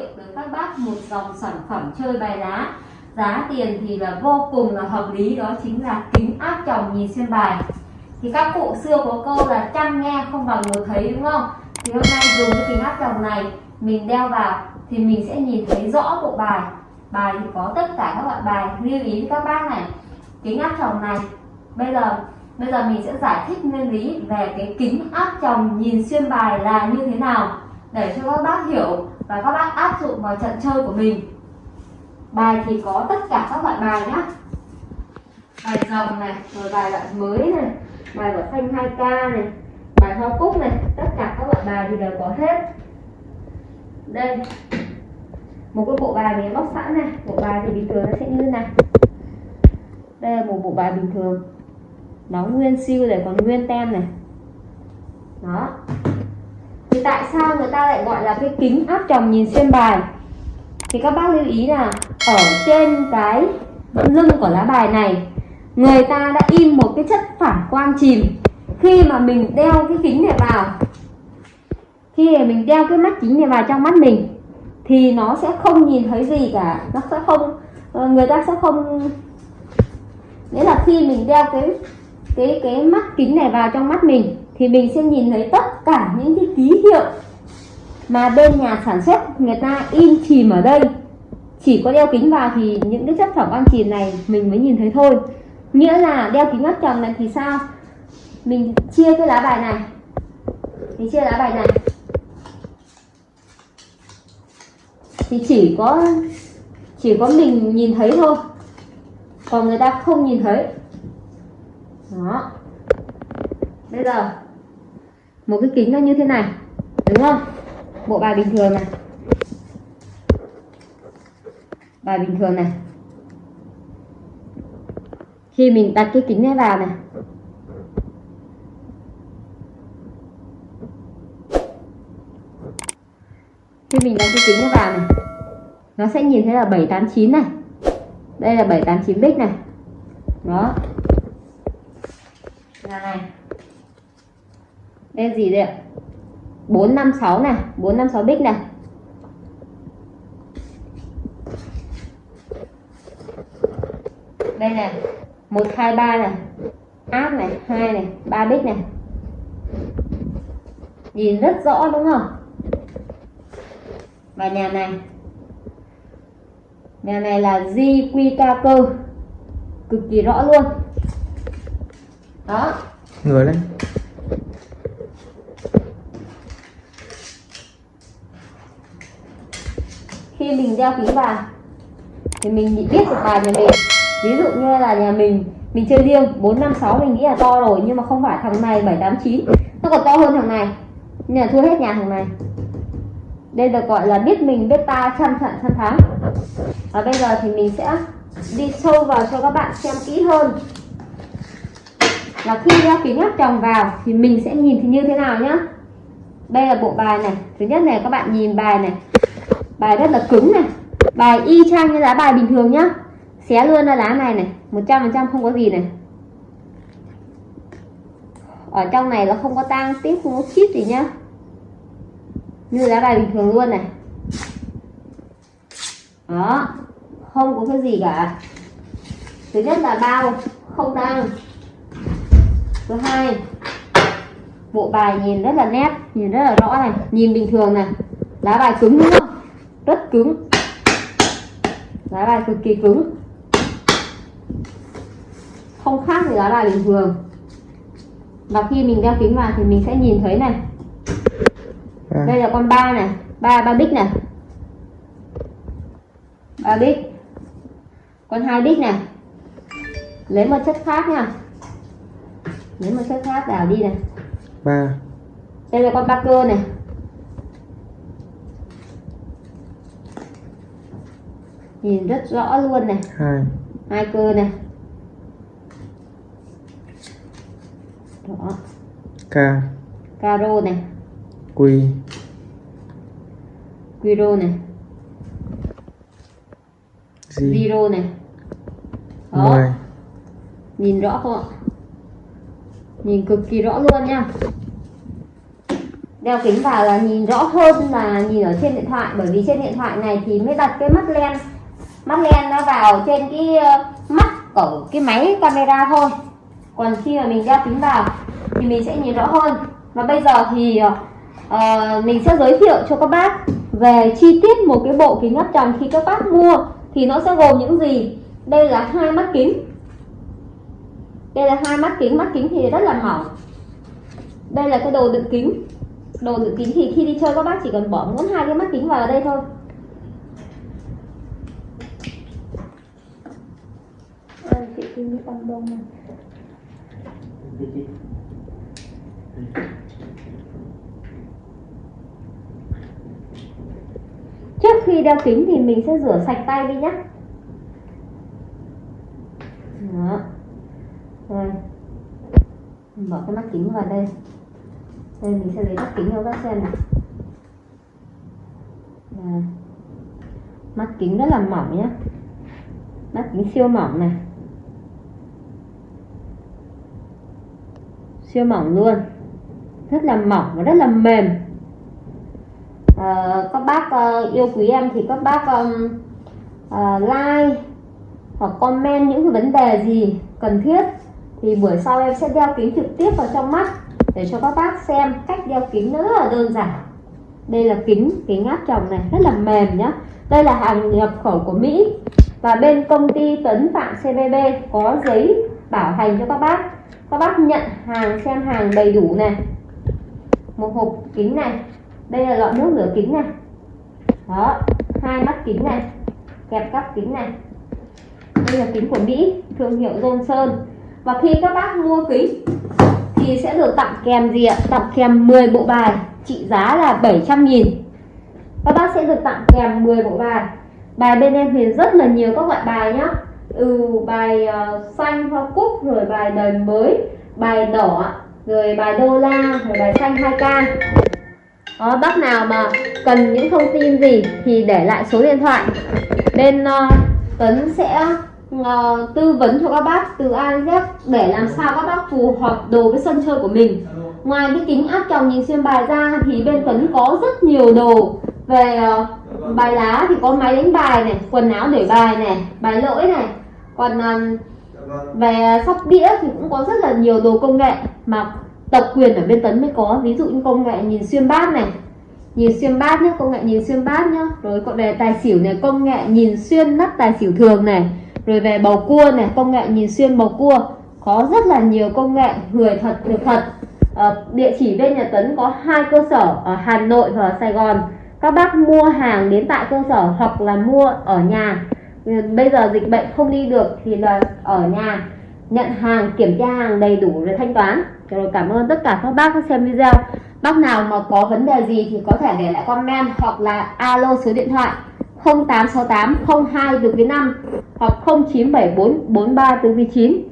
thiệu tới các bác một dòng sản phẩm chơi bài lá. Giá tiền thì là vô cùng là hợp lý, đó chính là kính áp tròng nhìn xuyên bài. Thì các cụ xưa có câu là chăm nghe không bằng một thấy, đúng không? Thì hôm nay dùng cái kính áp tròng này, mình đeo vào thì mình sẽ nhìn thấy rõ bộ bài. Bài thì có tất cả các loại bài, lưu ý các bác này. Kính áp tròng này, bây giờ bây giờ mình sẽ giải thích nguyên lý về cái kính áp tròng nhìn xuyên bài là như thế nào, để cho các bác hiểu và các bác áp dụng vào trận chơi của mình. Bài thì có tất cả các loại bài nhá. Bài rồng này, rồi bài loại mới này, bài của xanh 2k này, bài hoa cúc này, tất cả các loại bài thì đều có hết. Đây, một cái bộ bài mình bóc sẵn này. Bộ bài thì bình thường nó sẽ như thế này. Đây là một bộ bài bình thường. Nó nguyên siêu này, còn nguyên tem này. Đó thì tại sao người ta lại gọi là cái kính áp tròng nhìn xuyên bài? Thì các bác lưu ý là ở trên cái lưng của lá bài này, người ta đã in một cái chất phản quang chìm. Khi mà mình đeo cái kính này vào, khi mà mình đeo cái mắt kính này vào trong mắt mình, thì nó sẽ không nhìn thấy gì cả. Nó sẽ không ờ, người ta sẽ không, nghĩa là khi mình đeo cái cái cái mắt kính này vào trong mắt mình, thì mình sẽ nhìn thấy tất cả những cái ký hiệu mà bên nhà sản xuất người ta in chìm ở đây. Chỉ có đeo kính vào thì những cái chất phẩm quang chìm này mình mới nhìn thấy thôi. Nghĩa là đeo kính mắt tròn này thì sao? Mình chia cái lá bài này. Mình chia lá bài này. Thì chỉ có chỉ có mình nhìn thấy thôi. Còn người ta không nhìn thấy. Đó. Bây giờ một cái kính nó như thế này, đúng không? Bộ bài bình thường này. Bài bình thường này. Khi mình đặt cái kính này vào này. Khi mình đặt cái kính này vào này, nó sẽ nhìn thấy là 789 này. Đây là 789 bích này. Đó. Là này đây gì đây ạ? 456 này 456 bích này. Đây này 123 này áp này, hai này, ba bích này. Nhìn rất rõ đúng không? Và nhà này nhà này là di cơ cực kỳ rõ luôn. Đó. Người lên khi mình đeo kính vào thì mình biết được bài nhà mình. Ví dụ như là nhà mình mình chơi liêng 456 mình nghĩ là to rồi nhưng mà không phải thằng này 789 nó còn to hơn thằng này. Nhà là thua hết nhà thằng này. Đây được gọi là biết mình, biết ta trăm trận trăm thắng. Và bây giờ thì mình sẽ đi sâu vào cho các bạn xem kỹ hơn. Là khi đeo kính áp tròng vào thì mình sẽ nhìn thì như thế nào nhá. Đây là bộ bài này. Thứ nhất này, các bạn nhìn bài này bài rất là cứng này. Bài y chang như lá bài bình thường nhá. Xé luôn ra lá này này 100% không có gì này. Ở trong này nó không có tang tiếp không có chip gì nhá. Như lá bài bình thường luôn này. Đó, không có cái gì cả. Thứ nhất là bao, không tang. Thứ hai, bộ bài nhìn rất là nét, nhìn rất là rõ này, nhìn bình thường này. Lá bài cứng đúng không? Rất cứng. Lá bài cực kỳ cứng. Không khác gì lá bài bình thường. Và khi mình đeo kính vào thì mình sẽ nhìn thấy này. À. đây là con ba này ba ba bích này. Ba bích. Con hai bích này. Lấy một chất khác nha. Lấy một chất khác đảo đi này. Ba. Đây là con ba cơ này nhìn rất rõ luôn này. Hai. Hai cơ này. Đó. Ca caro này. Quy. Quiro này. Zero này. Đó. Mười. Nhìn rõ không ạ? Nhìn cực kỳ rõ luôn nha. Đeo kính vào là nhìn rõ hơn là nhìn ở trên điện thoại bởi vì trên điện thoại này thì mới đặt cái mắt len mắt len nó vào trên cái ờ, mắt của cái máy camera thôi. Còn khi mà mình đeo kính vào thì mình sẽ nhìn rõ hơn. Và bây giờ thì uh, mình sẽ giới thiệu cho các bác về chi tiết một cái bộ kính áp tròng khi các bác mua thì nó sẽ gồm những gì. Đây là hai mắt kính. Đây là hai mắt kính. Mắt kính thì rất là mỏng. Đây là cái đồ đựng kính. Đồ đựng kính thì khi đi chơi các bác chỉ cần bỏ muốn hai cái mắt kính vào đây thôi. Đây với tăng đông này. Trước khi đeo kính thì mình sẽ rửa sạch tay đi nhé đó. Rồi. Mình bỏ cái mắt kính vào đây. Đây, mình sẽ lấy mắt kính cho các xem này Đây. mắt kính rất là mỏng nhé mắt kính siêu mỏng này. Siêu mỏng luôn. Rất là mỏng và rất là mềm. À, các bác uh, yêu quý em thì các bác um, uh, like hoặc comment những cái vấn đề gì cần thiết thì buổi sau em sẽ đeo kính trực tiếp vào trong mắt để cho các bác xem cách đeo kính nữa rất là đơn giản. Đây là kính kính áp tròng này rất là mềm nhá. Đây là hàng nhập khẩu của Mỹ và bên công ty Tấn Phạm CBB có giấy bảo hành cho các bác các bác nhận hàng, xem hàng đầy đủ này. Một hộp kính này. Đây là lọ nước rửa kính này. Đó, hai mắt kính này. Kẹp cắp kính này. Đây là kính của Mỹ, thương hiệu Johnson. Và khi các bác mua kính, thì sẽ được tặng kèm gì ạ? Tặng kèm 10 bộ bài, trị giá là 700 nghìn. Các bác sẽ được tặng kèm 10 bộ bài. Bài bên em thì rất là nhiều các loại bài nhá ừ bài uh, xanh hoa cúc rồi bài đời mới bài đỏ rồi bài đô la rồi bài xanh 2k đó, ờ, bác nào mà cần những thông tin gì thì để lại số điện thoại. Bên ờ, uh, Tấn sẽ uh, tư vấn cho các bác từ A đến Z để làm sao các bác phù hợp đồ với sân chơi của mình. Ngoài cái kính áp tròng nhìn xuyên bài ra thì bên Tấn có rất nhiều đồ về uh, bài lá thì có máy đánh bài này quần áo để bài này bài lỗi này còn um, về sóc đĩa thì cũng có rất là nhiều đồ công nghệ mà tập quyền ở bên Tấn mới có. Ví dụ như công nghệ nhìn xuyên bát này nhìn xuyên bát nhé công nghệ nhìn xuyên bát nhá. Rồi còn về tài xỉu này công nghệ nhìn xuyên nắp tài xỉu thường này. Rồi về bầu cua này công nghệ nhìn xuyên bầu cua. Có rất là nhiều công nghệ người thật được thật. À, địa chỉ bên nhà Tấn có hai cơ sở ở Hà Nội và Sài Gòn. Các bác mua hàng đến tại cơ sở hoặc là mua ở nhà. Ừ, bây giờ dịch bệnh không đi được thì là ở nhà nhận hàng, kiểm tra hàng đầy đủ rồi thanh toán. Rồi cảm ơn tất cả các bác đã xem video. Bác nào mà có vấn đề gì thì có thể để lại comment hoặc là alo số điện thoại 0868 02 được với 5 hoặc 0974 43 từ 9